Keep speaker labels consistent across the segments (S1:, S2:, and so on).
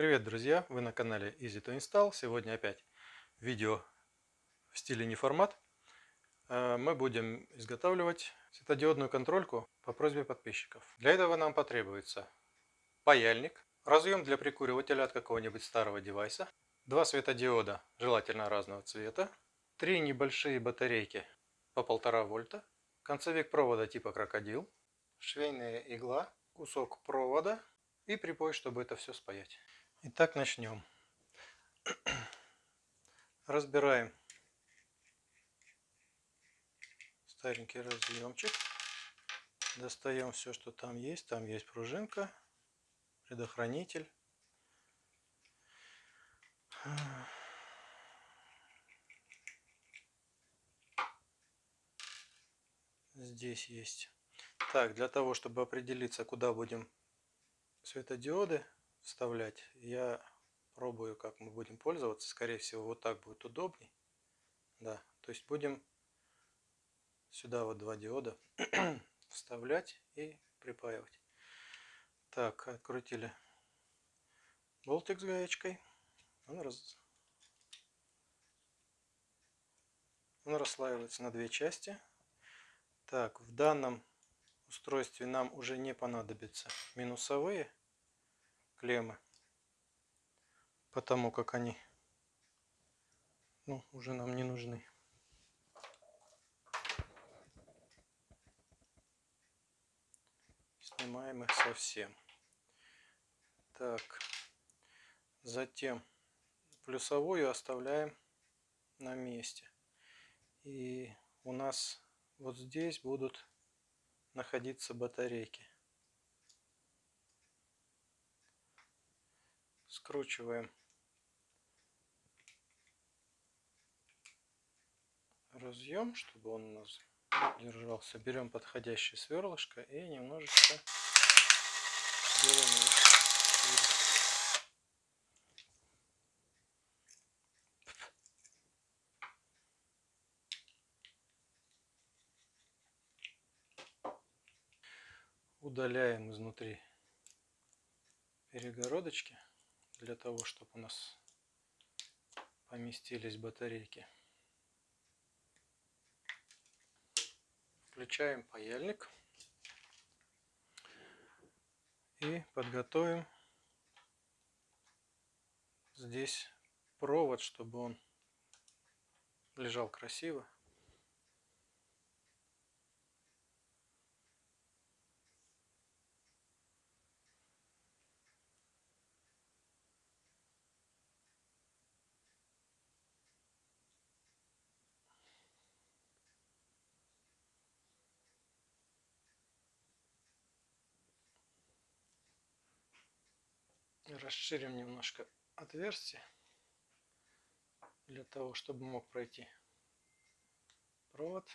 S1: Привет, друзья! Вы на канале Easy to Install. Сегодня опять видео в стиле неформат. Э, мы будем изготавливать светодиодную контрольку по просьбе подписчиков. Для этого нам потребуется паяльник, разъем для прикуривателя от какого-нибудь старого девайса, два светодиода, желательно разного цвета, три небольшие батарейки по 1,5 вольта, концевик провода типа крокодил, швейная игла, кусок провода и припой, чтобы это все спаять. Итак, начнем. Разбираем старенький разъемчик. Достаем все, что там есть. Там есть пружинка, предохранитель. Здесь есть. Так, для того, чтобы определиться, куда будем светодиоды вставлять. Я пробую, как мы будем пользоваться. Скорее всего, вот так будет удобней. Да, то есть будем сюда вот два диода вставлять и припаивать. Так, открутили болтик с гаечкой. Он, раз... Он расслаивается на две части. Так, в данном устройстве нам уже не понадобятся минусовые клеммы, потому как они ну, уже нам не нужны. Снимаем их совсем. Так, затем плюсовую оставляем на месте. И у нас вот здесь будут находиться батарейки. Скручиваем. Разъем, чтобы он у нас держался. Берем подходящее сверлышко и немножечко делаем его удаляем изнутри перегородочки для того, чтобы у нас поместились батарейки. Включаем паяльник и подготовим здесь провод, чтобы он лежал красиво. Расширим немножко отверстие для того, чтобы мог пройти провод.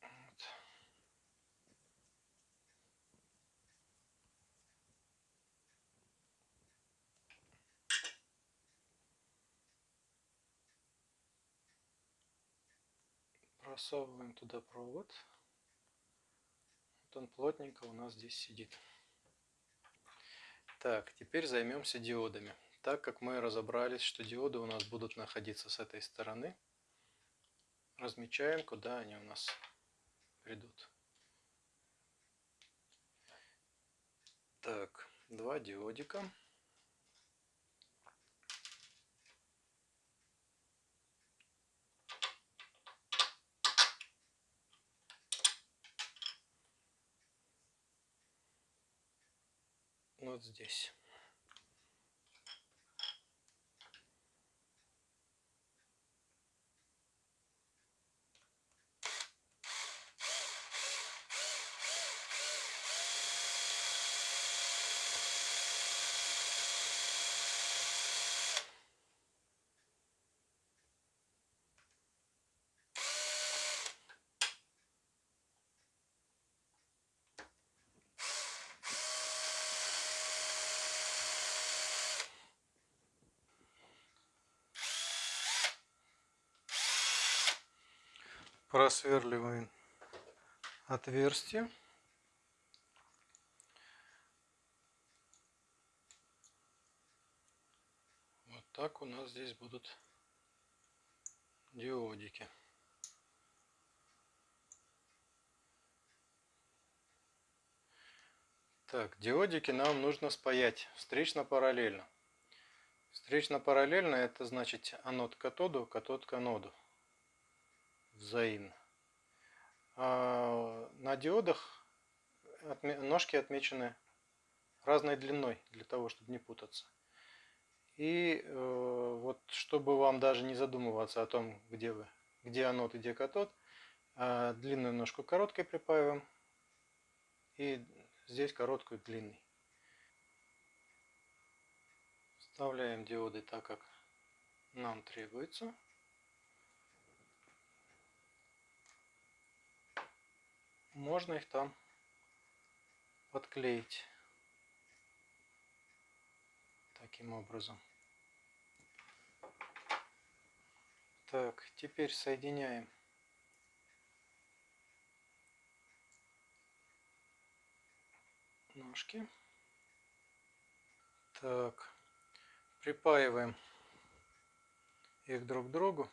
S1: Вот. Просовываем туда провод он плотненько у нас здесь сидит. Так, теперь займемся диодами. Так как мы разобрались, что диоды у нас будут находиться с этой стороны, размечаем, куда они у нас придут. Так, два диодика. Вот здесь. просверливаем отверстие. Вот так у нас здесь будут диодики. Так, диодики нам нужно спаять встречно-параллельно. Встречно-параллельно это значит анод к катоду, катод к аноду. Взаимно. А на диодах ножки отмечены разной длиной, для того, чтобы не путаться. И э, вот, чтобы вам даже не задумываться о том, где вы, где анод и где катод, э, длинную ножку короткой припаиваем и здесь короткую длинный. Вставляем диоды так, как нам требуется. Можно их там подклеить таким образом. Так, теперь соединяем ножки. Так, припаиваем их друг к другу.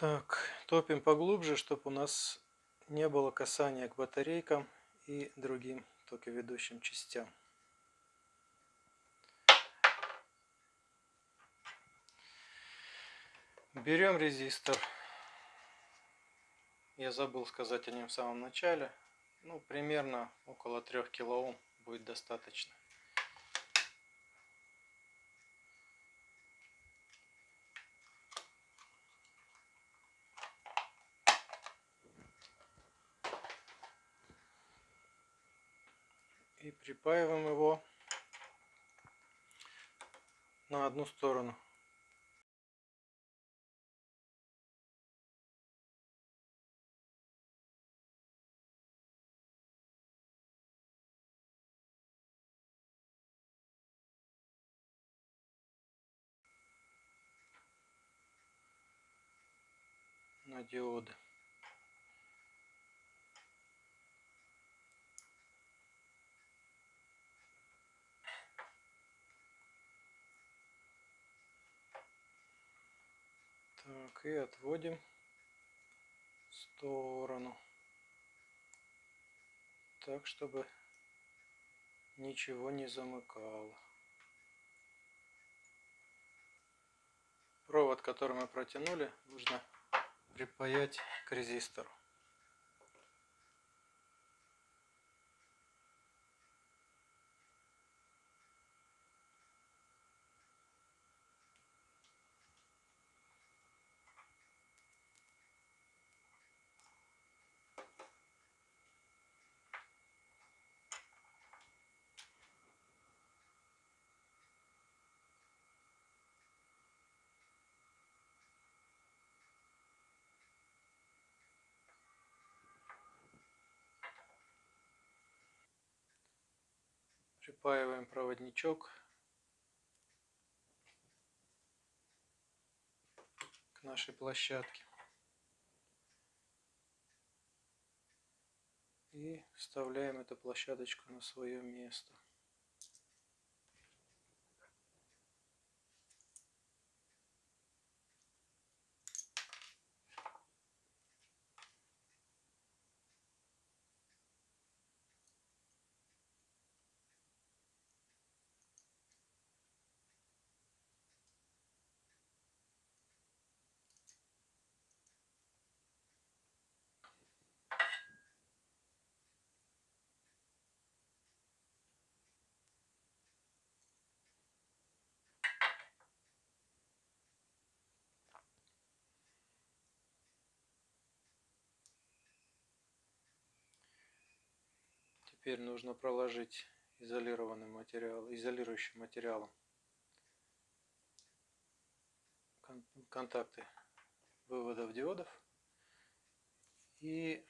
S1: Так, топим поглубже, чтобы у нас не было касания к батарейкам и другим токоведущим частям. Берем резистор. Я забыл сказать о нем в самом начале. Ну, примерно около 3 килоом будет достаточно. И припаиваем его на одну сторону. на диоды. Так, и отводим в сторону. Так, чтобы ничего не замыкало. Провод, который мы протянули, нужно припаять к резистору. Припаиваем проводничок к нашей площадке. И вставляем эту площадочку на свое место. Теперь нужно проложить изолированным материал, изолирующим материалом контакты выводов диодов. И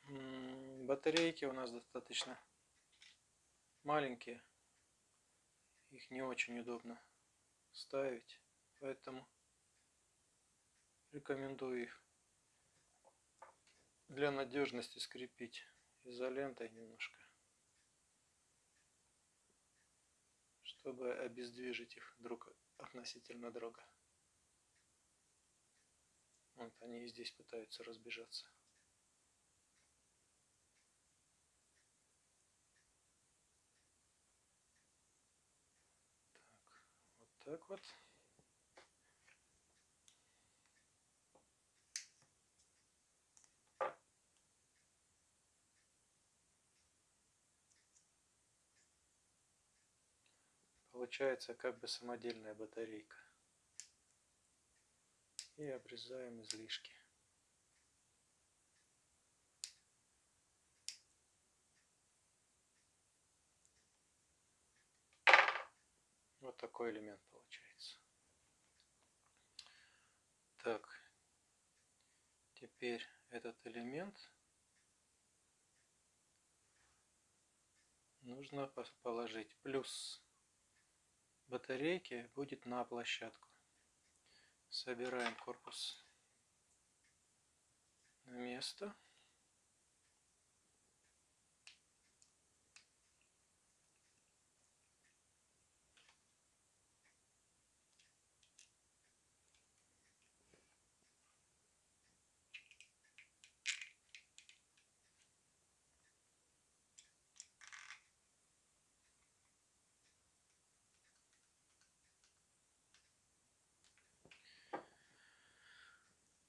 S1: батарейки у нас достаточно маленькие. Их не очень удобно ставить. Поэтому рекомендую их для надежности скрепить изолентой немножко, чтобы обездвижить их друг относительно друга. Вот они и здесь пытаются разбежаться. Так, вот так вот. Получается как бы самодельная батарейка. И обрезаем излишки. Вот такой элемент получается. Так, теперь этот элемент нужно положить плюс батарейки будет на площадку. Собираем корпус на место.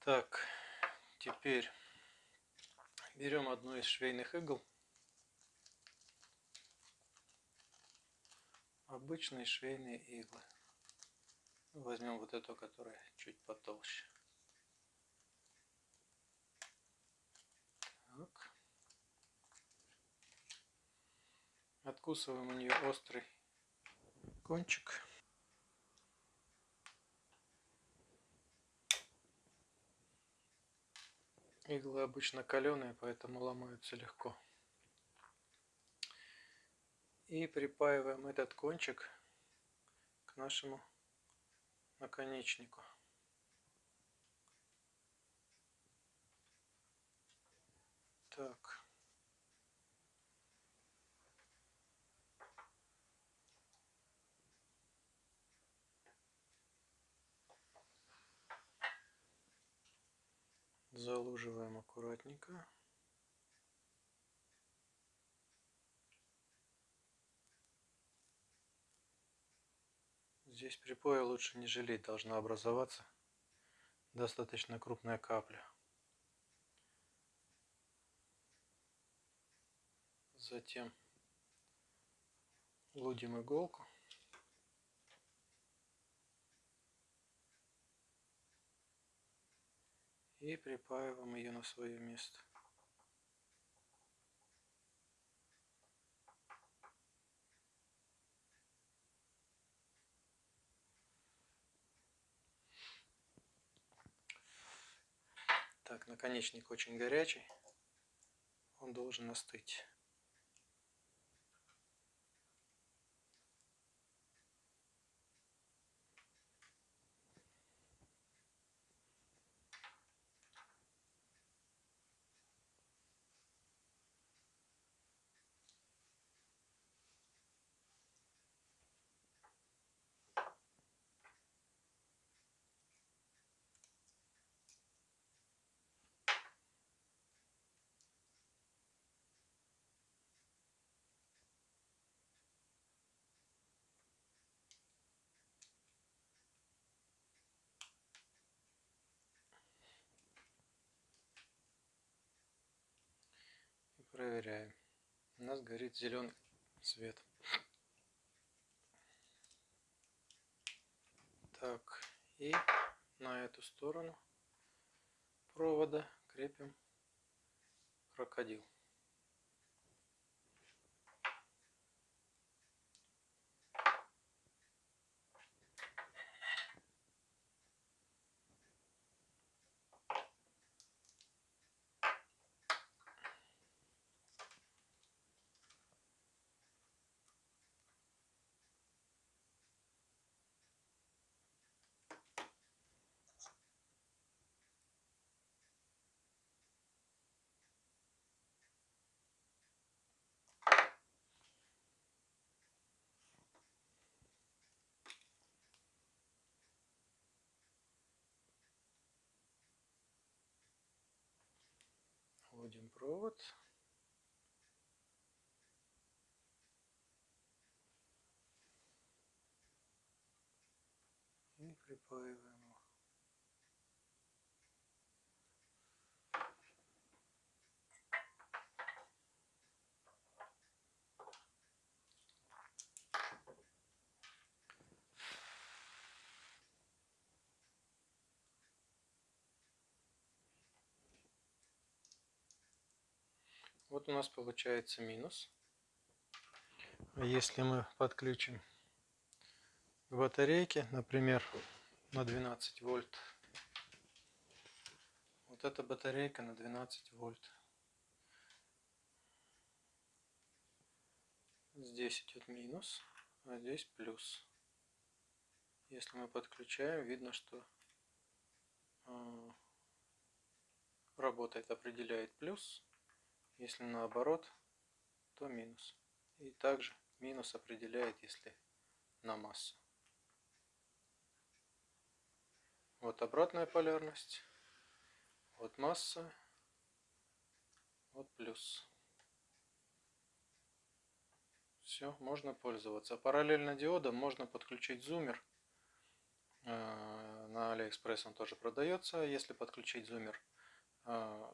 S1: Так, теперь берем одну из швейных игл. Обычные швейные иглы. Возьмем вот эту, которая чуть потолще. Так. Откусываем у нее острый кончик. Иглы обычно каленые, поэтому ломаются легко. И припаиваем этот кончик к нашему наконечнику. Так. Залуживаем аккуратненько. Здесь припоя лучше не жалеть, должна образоваться достаточно крупная капля. Затем лудим иголку. И припаиваем ее на свое место. Так, наконечник очень горячий, он должен остыть. Проверяем. У нас горит зеленый цвет. Так, и на эту сторону провода крепим крокодил. Находим провод. И припаиваем его. Вот у нас получается минус. А если мы подключим к батарейке, например, на 12 вольт, вот эта батарейка на 12 вольт. Здесь идет минус, а здесь плюс. Если мы подключаем, видно, что а, работает, определяет плюс, если наоборот, то минус. И также минус определяет, если на массу. Вот обратная полярность. Вот масса. Вот плюс. Все, можно пользоваться. Параллельно диодом можно подключить зумер. Э, на Алиэкспресс он тоже продается. Если подключить зумер э,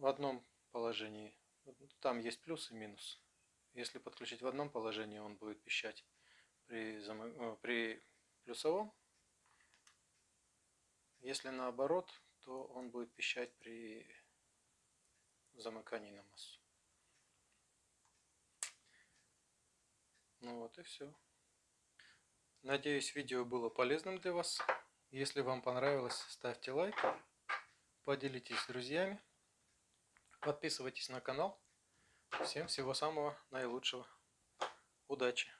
S1: в одном положении, там есть плюс и минус. Если подключить в одном положении, он будет пищать при, э, при плюсовом. Если наоборот, то он будет пищать при замыкании на массу. Ну вот и все. Надеюсь, видео было полезным для вас. Если вам понравилось, ставьте лайк, поделитесь с друзьями. Подписывайтесь на канал. Всем всего самого наилучшего. Удачи!